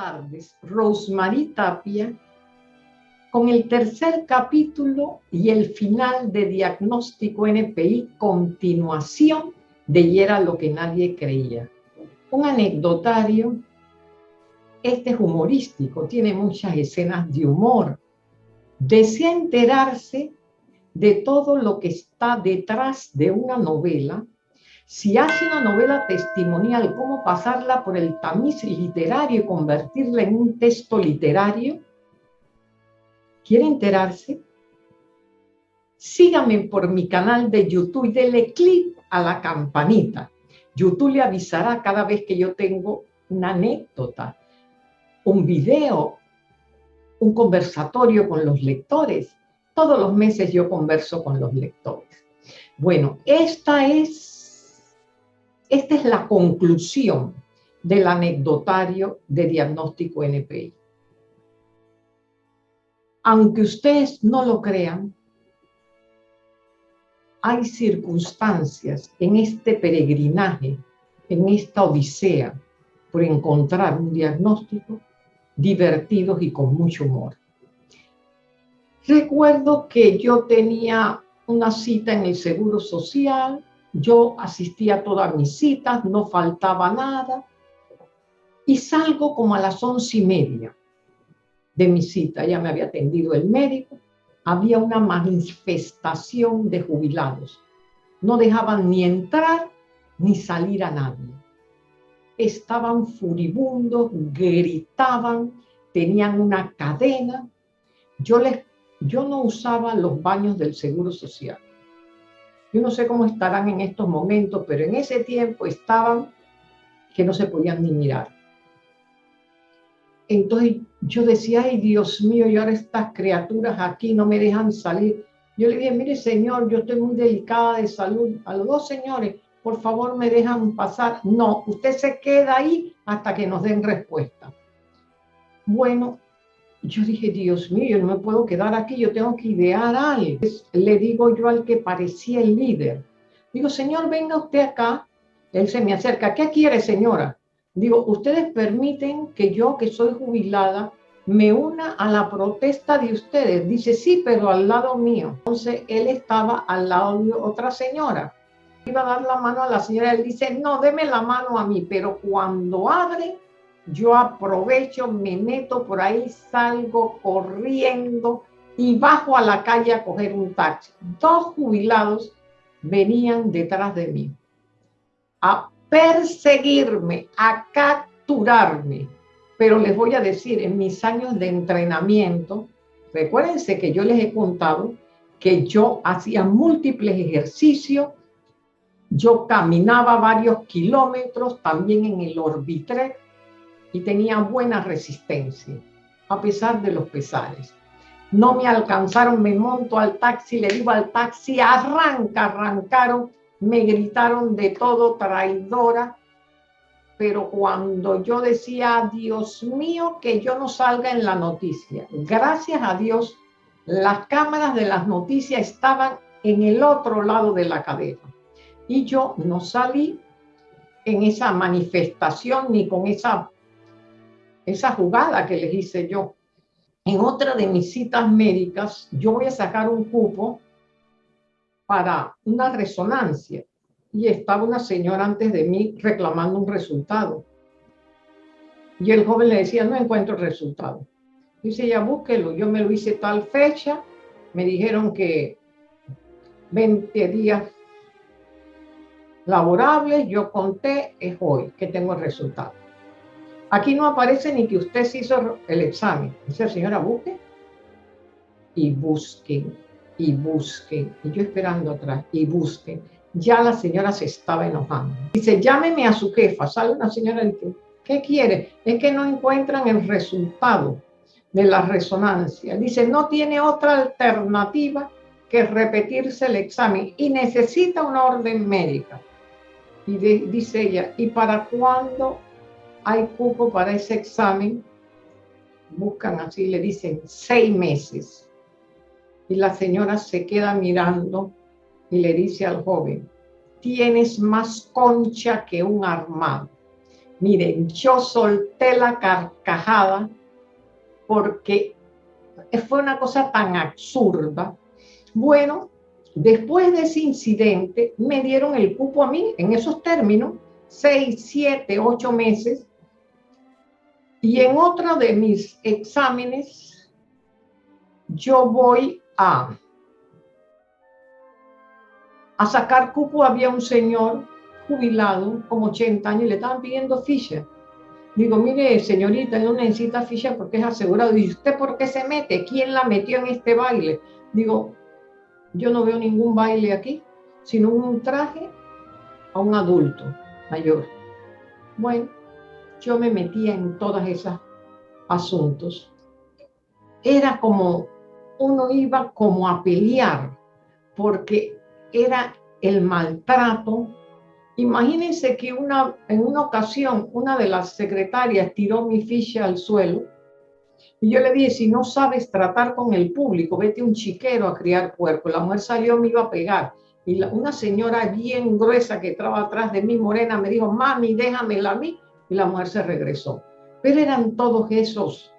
tardes, Rosemary Tapia, con el tercer capítulo y el final de Diagnóstico NPI, continuación de Y era lo que nadie creía. Un anecdotario, este es humorístico, tiene muchas escenas de humor. Desea enterarse de todo lo que está detrás de una novela si hace una novela testimonial, ¿cómo pasarla por el tamiz literario y convertirla en un texto literario? ¿Quiere enterarse? Sígame por mi canal de YouTube y dele clic a la campanita. YouTube le avisará cada vez que yo tengo una anécdota, un video, un conversatorio con los lectores. Todos los meses yo converso con los lectores. Bueno, esta es esta es la conclusión del anecdotario de diagnóstico NPI. Aunque ustedes no lo crean, hay circunstancias en este peregrinaje, en esta odisea, por encontrar un diagnóstico divertidos y con mucho humor. Recuerdo que yo tenía una cita en el Seguro Social yo asistía a todas mis citas, no faltaba nada. Y salgo como a las once y media de mi cita. Ya me había atendido el médico. Había una manifestación de jubilados. No dejaban ni entrar ni salir a nadie. Estaban furibundos, gritaban, tenían una cadena. Yo, les, yo no usaba los baños del Seguro Social yo no sé cómo estarán en estos momentos, pero en ese tiempo estaban que no se podían ni mirar. Entonces yo decía, ay Dios mío, y ahora estas criaturas aquí no me dejan salir. Yo le dije, mire señor, yo estoy muy delicada de salud. A los dos señores, por favor me dejan pasar. No, usted se queda ahí hasta que nos den respuesta. Bueno, yo dije, Dios mío, yo no me puedo quedar aquí, yo tengo que idear algo. Le digo yo al que parecía el líder, digo, señor, venga usted acá. Él se me acerca, ¿qué quiere, señora? Digo, ustedes permiten que yo, que soy jubilada, me una a la protesta de ustedes. Dice, sí, pero al lado mío. Entonces, él estaba al lado de otra señora. Iba a dar la mano a la señora, él dice, no, deme la mano a mí, pero cuando abre, yo aprovecho, me meto por ahí, salgo corriendo y bajo a la calle a coger un taxi. Dos jubilados venían detrás de mí a perseguirme, a capturarme. Pero les voy a decir, en mis años de entrenamiento, recuérdense que yo les he contado que yo hacía múltiples ejercicios, yo caminaba varios kilómetros, también en el Orbitrek, y tenía buena resistencia, a pesar de los pesares. No me alcanzaron, me monto al taxi, le digo al taxi, arranca, arrancaron, me gritaron de todo, traidora, pero cuando yo decía, Dios mío, que yo no salga en la noticia, gracias a Dios, las cámaras de las noticias estaban en el otro lado de la cadena. Y yo no salí en esa manifestación ni con esa esa jugada que les hice yo. En otra de mis citas médicas, yo voy a sacar un cupo para una resonancia y estaba una señora antes de mí reclamando un resultado. Y el joven le decía, no encuentro el resultado. Dice, ya búsquelo, yo me lo hice tal fecha, me dijeron que 20 días laborables, yo conté, es hoy que tengo el resultado. Aquí no aparece ni que usted se hizo el examen. Dice, señora, busque. Y busquen, y busquen. Y yo esperando atrás, y busquen. Ya la señora se estaba enojando. Dice, llámeme a su jefa. Sale una señora y dice, ¿qué quiere? Es que no encuentran el resultado de la resonancia. Dice, no tiene otra alternativa que repetirse el examen y necesita una orden médica. Y dice ella, ¿y para cuándo hay cupo para ese examen, buscan así, le dicen seis meses. Y la señora se queda mirando y le dice al joven, tienes más concha que un armado. Miren, yo solté la carcajada porque fue una cosa tan absurda. Bueno, después de ese incidente me dieron el cupo a mí en esos términos, seis, siete, ocho meses. Y en otro de mis exámenes, yo voy a, a sacar cupo. Había un señor jubilado, como 80 años, y le estaban pidiendo ficha. Digo, mire, señorita, no necesita ficha porque es asegurado. ¿Y usted por qué se mete? ¿Quién la metió en este baile? Digo, yo no veo ningún baile aquí, sino un traje a un adulto mayor. Bueno, yo me metía en todos esos asuntos. Era como, uno iba como a pelear, porque era el maltrato Imagínense que una, en una ocasión una de las secretarias tiró mi ficha al suelo y yo le dije, si no sabes tratar con el público, vete un chiquero a criar puerco. La mujer salió, me iba a pegar. Y una señora bien gruesa que estaba atrás de mí, morena, me dijo, mami, déjamela a mí. Y la mujer se regresó. Pero eran todos esos,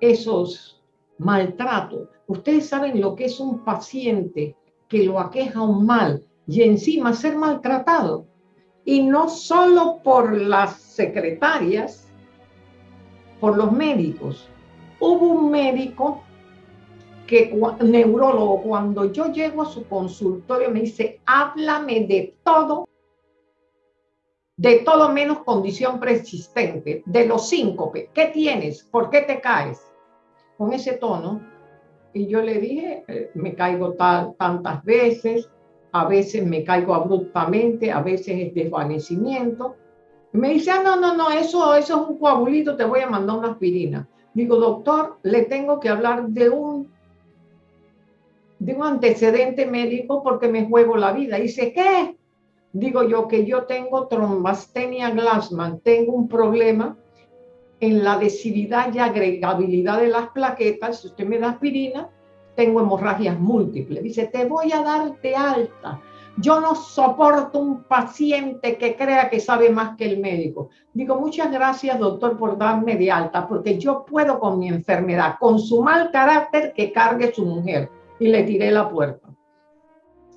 esos maltratos. Ustedes saben lo que es un paciente que lo aqueja un mal y encima ser maltratado y no solo por las secretarias, por los médicos. Hubo un médico que, neurólogo, cuando yo llego a su consultorio me dice, háblame de todo, de todo menos condición persistente, de los síncope, ¿qué tienes? ¿Por qué te caes? Con ese tono. Y yo le dije, eh, me caigo tantas veces, a veces me caigo abruptamente, a veces es desvanecimiento. me dice, ah, no, no, no, eso, eso es un coagulito, te voy a mandar una aspirina. Digo, doctor, le tengo que hablar de un, de un antecedente médico porque me juego la vida. Dice, ¿qué? Digo yo que yo tengo trombastenia Glassman, tengo un problema en la adhesividad y agregabilidad de las plaquetas. Si usted me da aspirina, tengo hemorragias múltiples. Dice, te voy a dar de alta. Yo no soporto un paciente que crea que sabe más que el médico. Digo, muchas gracias, doctor, por darme de alta, porque yo puedo con mi enfermedad, con su mal carácter que cargue su mujer. Y le tiré la puerta.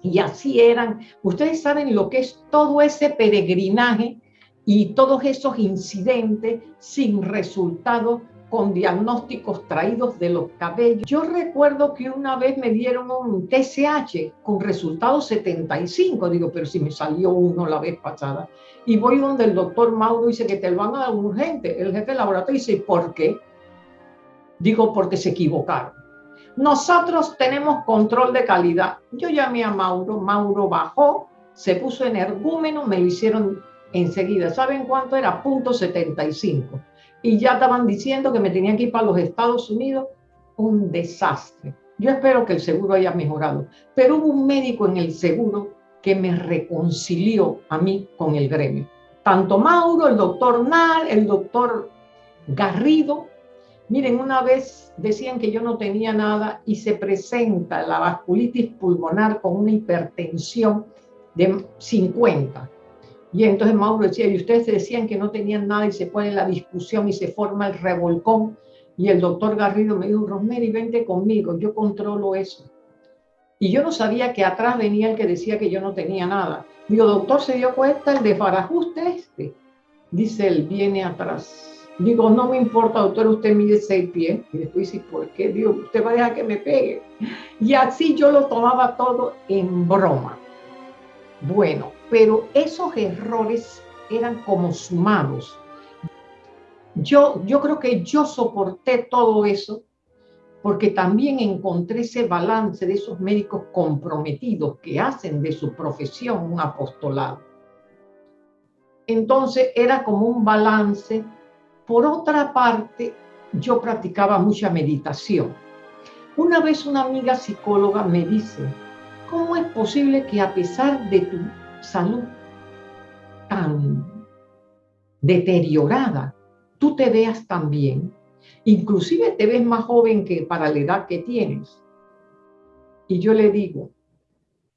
Y así eran. Ustedes saben lo que es todo ese peregrinaje y todos esos incidentes sin resultado con diagnósticos traídos de los cabellos. Yo recuerdo que una vez me dieron un TSH con resultado 75, digo, pero si me salió uno la vez pasada. Y voy donde el doctor Mauro dice que te lo van a dar urgente. El jefe de laboratorio dice, ¿por qué? Digo, porque se equivocaron. Nosotros tenemos control de calidad. Yo llamé a Mauro, Mauro bajó, se puso energúmeno, me lo hicieron enseguida. ¿Saben cuánto era? Punto 75 y ya estaban diciendo que me tenían que ir para los Estados Unidos. Un desastre. Yo espero que el seguro haya mejorado, pero hubo un médico en el seguro que me reconcilió a mí con el gremio. Tanto Mauro, el doctor Nar, el doctor Garrido. Miren, una vez decían que yo no tenía nada y se presenta la vasculitis pulmonar con una hipertensión de 50 y entonces Mauro decía, y ustedes decían que no tenían nada y se pone la discusión y se forma el revolcón. Y el doctor Garrido me dijo, Rosemary, vente conmigo, yo controlo eso. Y yo no sabía que atrás venía el que decía que yo no tenía nada. Digo, doctor, ¿se dio cuenta el desbarajuste este? Dice él, viene atrás. Digo, no me importa, doctor, usted mide seis pies. Y después dice, ¿por qué? Digo, usted va a dejar que me pegue. Y así yo lo tomaba todo en broma. Bueno, pero esos errores eran como sumados. Yo, yo creo que yo soporté todo eso porque también encontré ese balance de esos médicos comprometidos que hacen de su profesión un apostolado. Entonces era como un balance. Por otra parte, yo practicaba mucha meditación. Una vez una amiga psicóloga me dice, ¿cómo es posible que a pesar de tu salud tan deteriorada, tú te veas tan bien, inclusive te ves más joven que para la edad que tienes. Y yo le digo,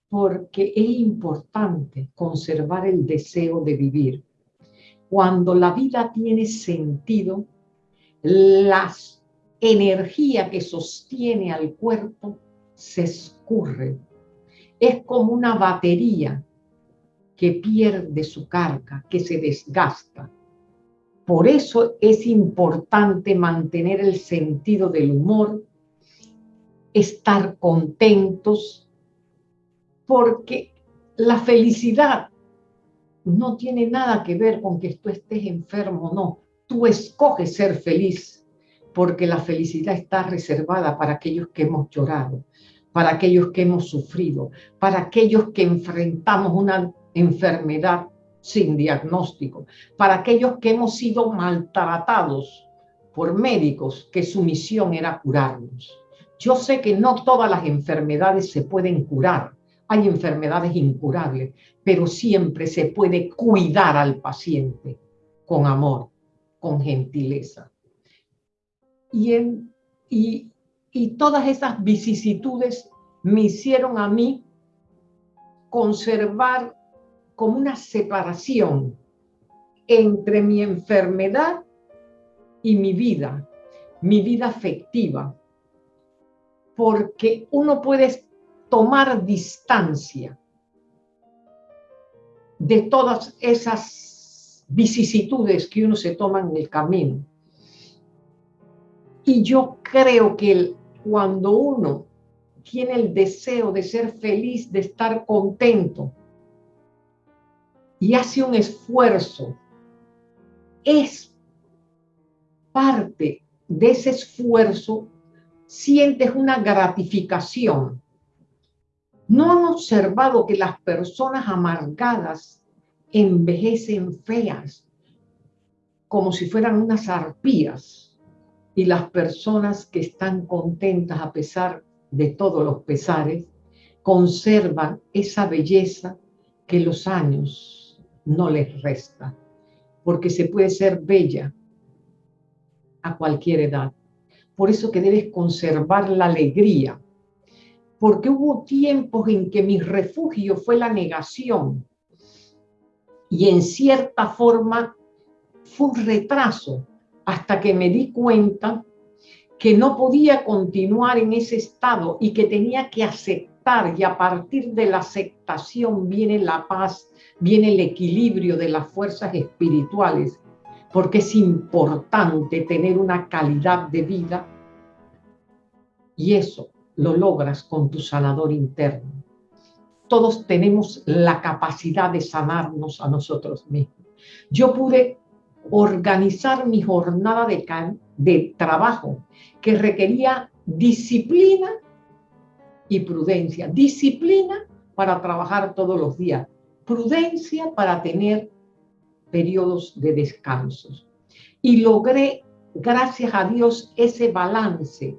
porque es importante conservar el deseo de vivir. Cuando la vida tiene sentido, la energía que sostiene al cuerpo se escurre. Es como una batería que pierde su carga, que se desgasta. Por eso es importante mantener el sentido del humor, estar contentos, porque la felicidad no tiene nada que ver con que tú estés enfermo, no. Tú escoges ser feliz, porque la felicidad está reservada para aquellos que hemos llorado, para aquellos que hemos sufrido, para aquellos que enfrentamos una enfermedad sin diagnóstico, para aquellos que hemos sido maltratados por médicos que su misión era curarnos. Yo sé que no todas las enfermedades se pueden curar, hay enfermedades incurables, pero siempre se puede cuidar al paciente con amor, con gentileza. Y, en, y, y todas esas vicisitudes me hicieron a mí conservar como una separación entre mi enfermedad y mi vida, mi vida afectiva, porque uno puede tomar distancia de todas esas vicisitudes que uno se toma en el camino. Y yo creo que cuando uno tiene el deseo de ser feliz, de estar contento, y hace un esfuerzo, es parte de ese esfuerzo, sientes una gratificación ¿No han observado que las personas amargadas envejecen feas, como si fueran unas arpías? Y las personas que están contentas a pesar de todos los pesares, conservan esa belleza que los años no les resta, porque se puede ser bella a cualquier edad. Por eso que debes conservar la alegría, porque hubo tiempos en que mi refugio fue la negación. Y en cierta forma fue un retraso hasta que me di cuenta que no podía continuar en ese estado y que tenía que aceptar. Y a partir de la aceptación viene la paz, viene el equilibrio de las fuerzas espirituales, porque es importante tener una calidad de vida. Y eso lo logras con tu sanador interno. Todos tenemos la capacidad de sanarnos a nosotros mismos. Yo pude organizar mi jornada de, trabajo que requería disciplina y prudencia. Disciplina para trabajar todos los días. Prudencia para tener periodos de descansos. Y logré, gracias a Dios, ese balance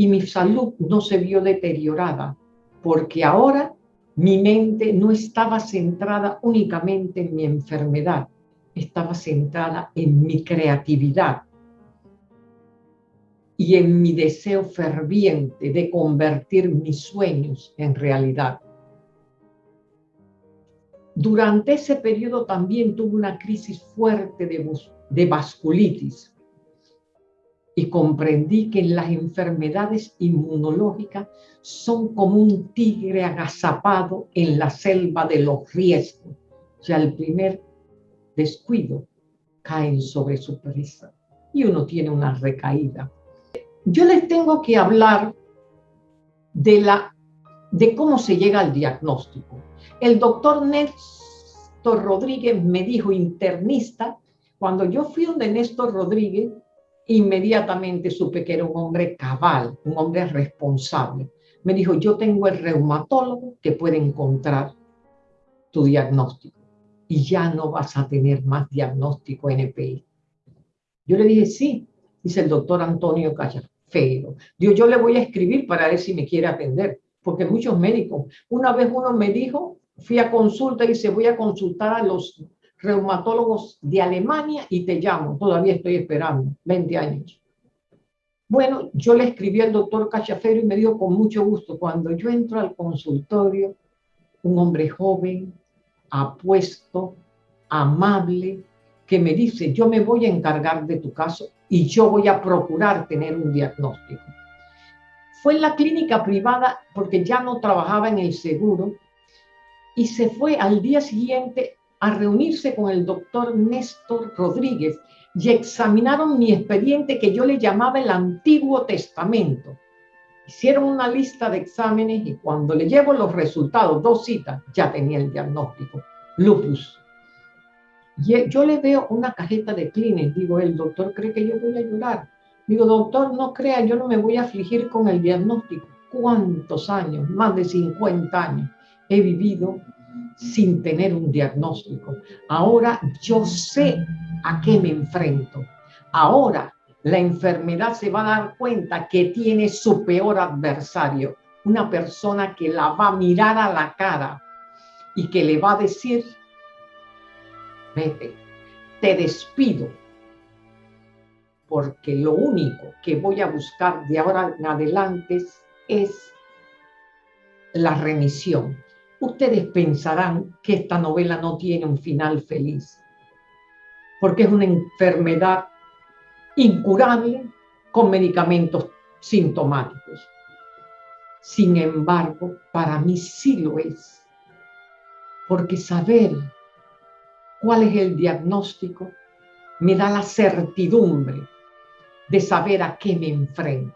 y mi salud no se vio deteriorada, porque ahora mi mente no estaba centrada únicamente en mi enfermedad, estaba centrada en mi creatividad y en mi deseo ferviente de convertir mis sueños en realidad. Durante ese periodo también tuve una crisis fuerte de, de vasculitis y comprendí que las enfermedades inmunológicas son como un tigre agazapado en la selva de los riesgos. O sea, el primer descuido caen sobre su presa y uno tiene una recaída. Yo les tengo que hablar de, la, de cómo se llega al diagnóstico. El doctor Néstor Rodríguez me dijo, internista, cuando yo fui donde Néstor Rodríguez, inmediatamente supe que era un hombre cabal, un hombre responsable. Me dijo, yo tengo el reumatólogo que puede encontrar tu diagnóstico y ya no vas a tener más diagnóstico NPI. Yo le dije, sí, dice el doctor Antonio Callafero. Digo, yo le voy a escribir para ver si me quiere atender, porque muchos médicos, una vez uno me dijo, fui a consulta y dice, voy a consultar a los reumatólogos de Alemania y te llamo, todavía estoy esperando, 20 años. Bueno, yo le escribí al doctor Cachafero y me dijo con mucho gusto, cuando yo entro al consultorio, un hombre joven, apuesto, amable, que me dice, yo me voy a encargar de tu caso y yo voy a procurar tener un diagnóstico. Fue en la clínica privada porque ya no trabajaba en el seguro y se fue al día siguiente a reunirse con el doctor Néstor Rodríguez y examinaron mi expediente que yo le llamaba el Antiguo Testamento. Hicieron una lista de exámenes y cuando le llevo los resultados, dos citas, ya tenía el diagnóstico, lupus. Y yo le veo una cajeta de clines, digo, el doctor cree que yo voy a llorar. Digo, doctor, no crea, yo no me voy a afligir con el diagnóstico. ¿Cuántos años? Más de 50 años he vivido sin tener un diagnóstico. Ahora yo sé a qué me enfrento. Ahora la enfermedad se va a dar cuenta que tiene su peor adversario, una persona que la va a mirar a la cara y que le va a decir, vete, te despido, porque lo único que voy a buscar de ahora en adelante es la remisión. Ustedes pensarán que esta novela no tiene un final feliz, porque es una enfermedad incurable con medicamentos sintomáticos. Sin embargo, para mí sí lo es, porque saber cuál es el diagnóstico me da la certidumbre de saber a qué me enfrento.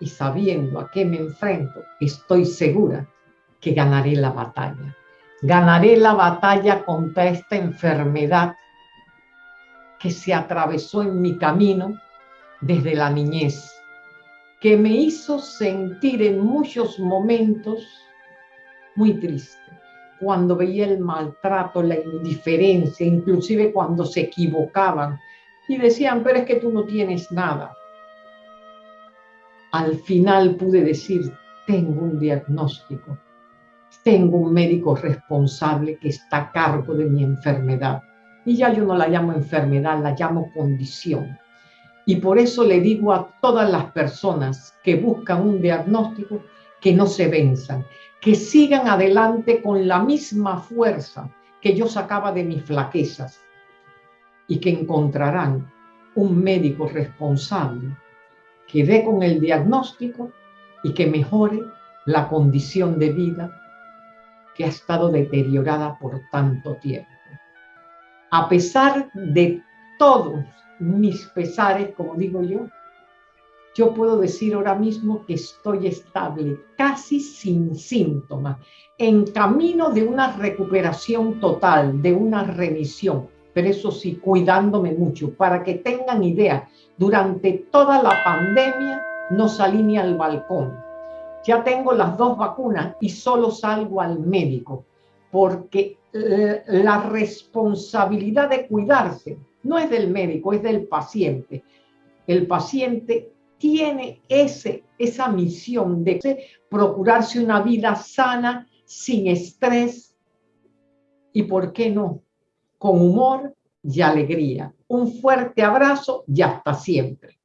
Y sabiendo a qué me enfrento, estoy segura que ganaré la batalla. Ganaré la batalla contra esta enfermedad que se atravesó en mi camino desde la niñez, que me hizo sentir en muchos momentos muy triste, cuando veía el maltrato, la indiferencia, inclusive cuando se equivocaban y decían, pero es que tú no tienes nada. Al final pude decir, tengo un diagnóstico, tengo un médico responsable que está a cargo de mi enfermedad. Y ya yo no la llamo enfermedad, la llamo condición. Y por eso le digo a todas las personas que buscan un diagnóstico que no se venzan, que sigan adelante con la misma fuerza que yo sacaba de mis flaquezas y que encontrarán un médico responsable que dé con el diagnóstico y que mejore la condición de vida que ha estado deteriorada por tanto tiempo a pesar de todos mis pesares, como digo yo, yo puedo decir ahora mismo que estoy estable, casi sin síntomas, en camino de una recuperación total, de una remisión, pero eso sí, cuidándome mucho, para que tengan idea, durante toda la pandemia no salí ni al balcón. Ya tengo las dos vacunas y solo salgo al médico, porque eh, la responsabilidad de cuidarse no es del médico, es del paciente. El paciente tiene ese, esa misión de procurarse una vida sana, sin estrés y, ¿por qué no?, con humor y alegría. Un fuerte abrazo y hasta siempre.